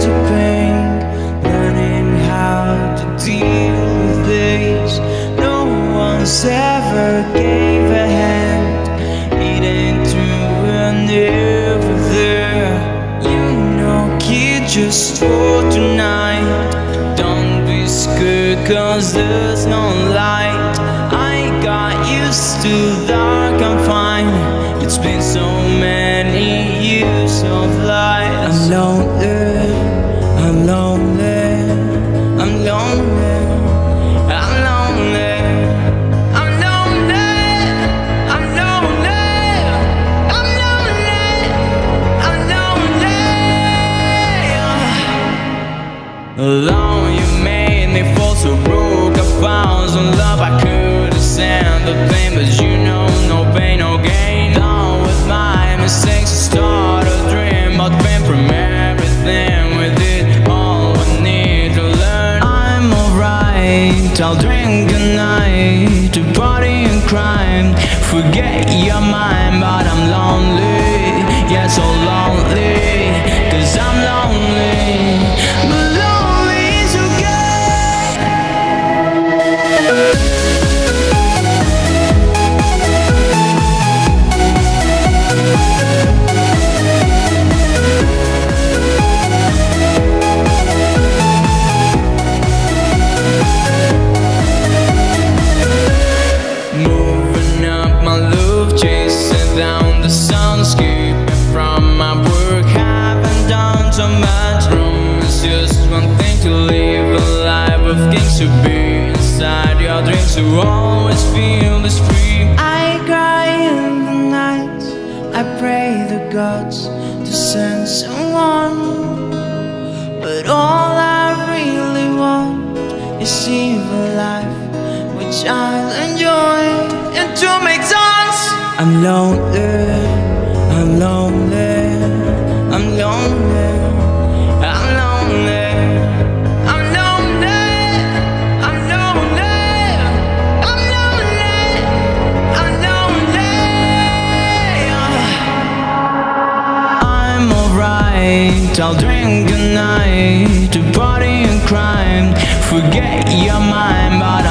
to pain Learning how to deal with this. No one's ever gave a hand Eating through and never there You know, kid, just for tonight. Don't be scared cause there's no light. I got used to that. Alone you made me fall so broke. I found some love I couldn't stand the pain, but you know no pain, no gain. Done with my mistakes, I start a dream, but pain from everything. We did all we need to learn. I'm alright. I'll drink a night to party and crime. Forget your mind, but I'm lonely. Yeah, so lonely. Cause I'm lonely. One thing to live a life of things to be inside your dreams. To always feel this free. I cry in the night. I pray the gods to send someone. But all I really want is evil life, which I'll enjoy and to make songs. I'm lonely, alright, I'll drink a night to party and crime. Forget your mind, but